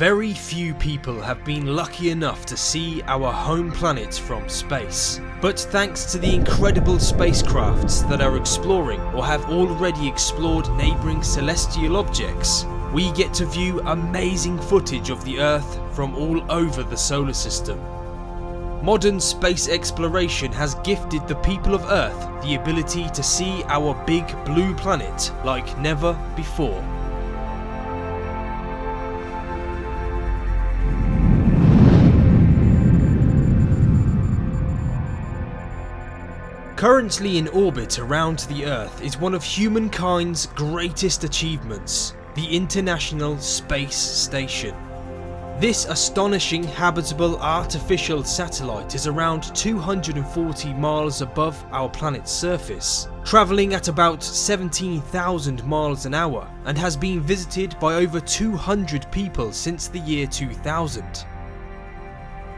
Very few people have been lucky enough to see our home planet from space. But thanks to the incredible spacecrafts that are exploring or have already explored neighbouring celestial objects, we get to view amazing footage of the Earth from all over the solar system. Modern space exploration has gifted the people of Earth the ability to see our big blue planet like never before. Currently in orbit around the Earth is one of humankind's greatest achievements, the International Space Station. This astonishing habitable artificial satellite is around 240 miles above our planet's surface, travelling at about 17,000 miles an hour and has been visited by over 200 people since the year 2000.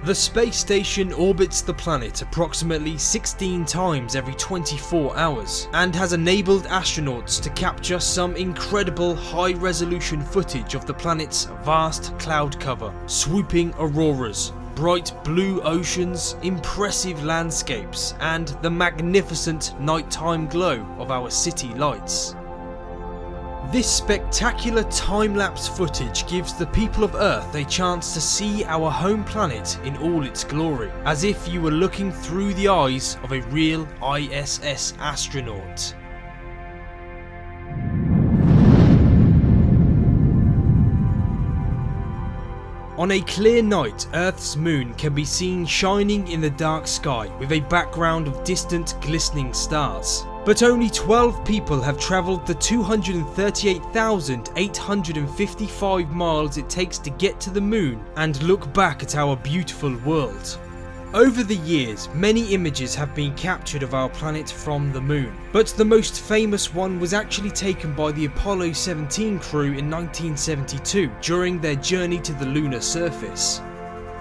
The space station orbits the planet approximately 16 times every 24 hours and has enabled astronauts to capture some incredible high resolution footage of the planet's vast cloud cover, swooping auroras, bright blue oceans, impressive landscapes and the magnificent nighttime glow of our city lights. This spectacular time-lapse footage gives the people of Earth a chance to see our home planet in all its glory, as if you were looking through the eyes of a real ISS astronaut. On a clear night, Earth's moon can be seen shining in the dark sky with a background of distant glistening stars. But only 12 people have travelled the 238,855 miles it takes to get to the moon and look back at our beautiful world. Over the years, many images have been captured of our planet from the moon, but the most famous one was actually taken by the Apollo 17 crew in 1972 during their journey to the lunar surface.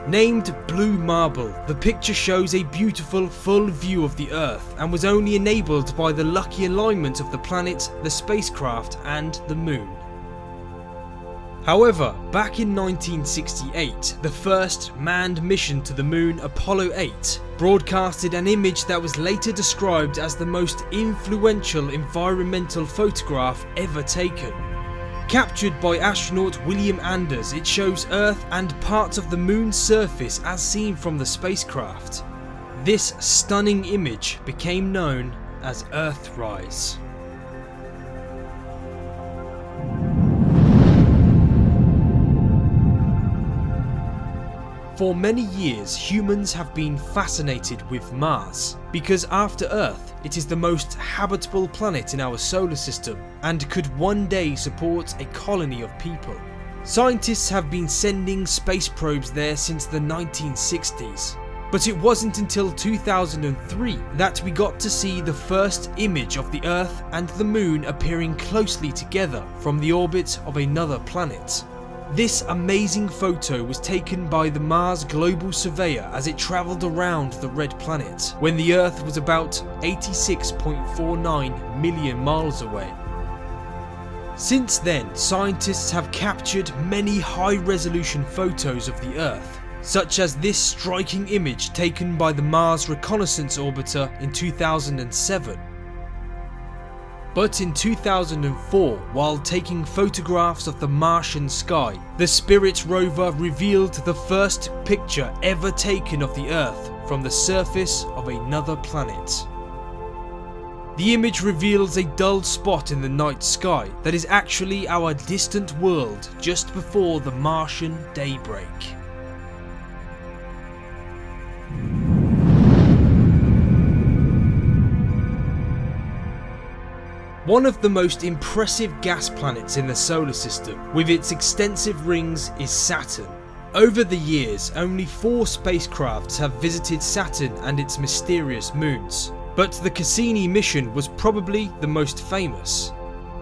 Named Blue Marble, the picture shows a beautiful full view of the Earth and was only enabled by the lucky alignment of the planet, the spacecraft and the moon. However, back in 1968, the first manned mission to the moon, Apollo 8, broadcasted an image that was later described as the most influential environmental photograph ever taken. Captured by astronaut William Anders, it shows Earth and parts of the moon's surface as seen from the spacecraft. This stunning image became known as Earthrise. For many years humans have been fascinated with Mars, because after Earth it is the most habitable planet in our solar system and could one day support a colony of people. Scientists have been sending space probes there since the 1960s, but it wasn't until 2003 that we got to see the first image of the Earth and the Moon appearing closely together from the orbit of another planet. This amazing photo was taken by the Mars Global Surveyor as it travelled around the red planet, when the Earth was about 86.49 million miles away. Since then, scientists have captured many high resolution photos of the Earth, such as this striking image taken by the Mars Reconnaissance Orbiter in 2007 but in 2004, while taking photographs of the Martian sky, the Spirit rover revealed the first picture ever taken of the Earth from the surface of another planet. The image reveals a dull spot in the night sky that is actually our distant world just before the Martian daybreak. One of the most impressive gas planets in the solar system, with its extensive rings, is Saturn. Over the years, only four spacecrafts have visited Saturn and its mysterious moons, but the Cassini mission was probably the most famous.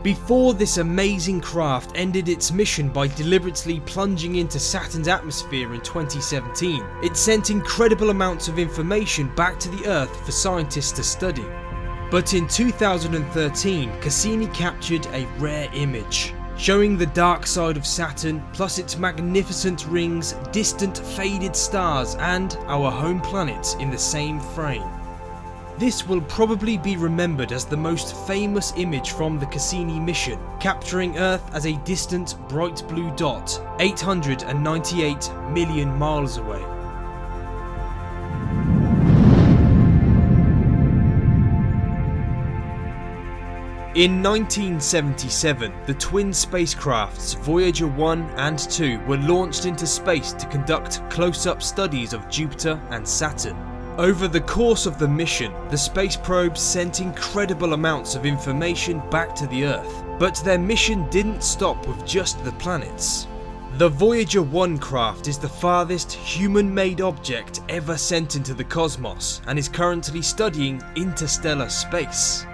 Before this amazing craft ended its mission by deliberately plunging into Saturn's atmosphere in 2017, it sent incredible amounts of information back to the Earth for scientists to study. But in 2013, Cassini captured a rare image, showing the dark side of Saturn plus its magnificent rings, distant faded stars and our home planet in the same frame. This will probably be remembered as the most famous image from the Cassini mission, capturing Earth as a distant bright blue dot 898 million miles away. In 1977, the twin spacecrafts Voyager 1 and 2 were launched into space to conduct close-up studies of Jupiter and Saturn. Over the course of the mission, the space probes sent incredible amounts of information back to the Earth, but their mission didn't stop with just the planets. The Voyager 1 craft is the farthest human-made object ever sent into the cosmos and is currently studying interstellar space.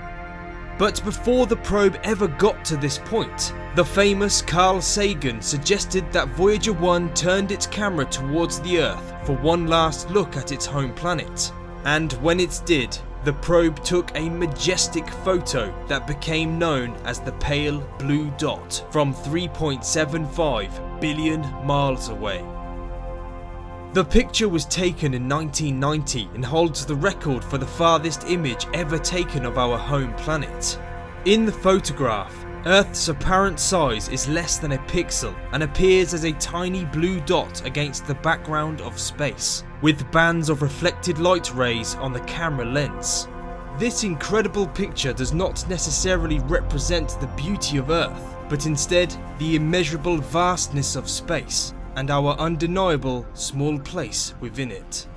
But before the probe ever got to this point, the famous Carl Sagan suggested that Voyager 1 turned its camera towards the Earth for one last look at its home planet. And when it did, the probe took a majestic photo that became known as the Pale Blue Dot from 3.75 billion miles away. The picture was taken in 1990 and holds the record for the farthest image ever taken of our home planet. In the photograph, Earth's apparent size is less than a pixel and appears as a tiny blue dot against the background of space, with bands of reflected light rays on the camera lens. This incredible picture does not necessarily represent the beauty of Earth, but instead the immeasurable vastness of space and our undeniable small place within it.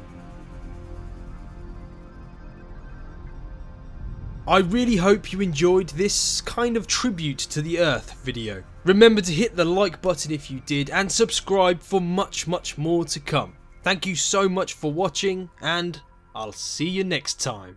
I really hope you enjoyed this kind of tribute to the earth video. Remember to hit the like button if you did and subscribe for much much more to come. Thank you so much for watching and I'll see you next time.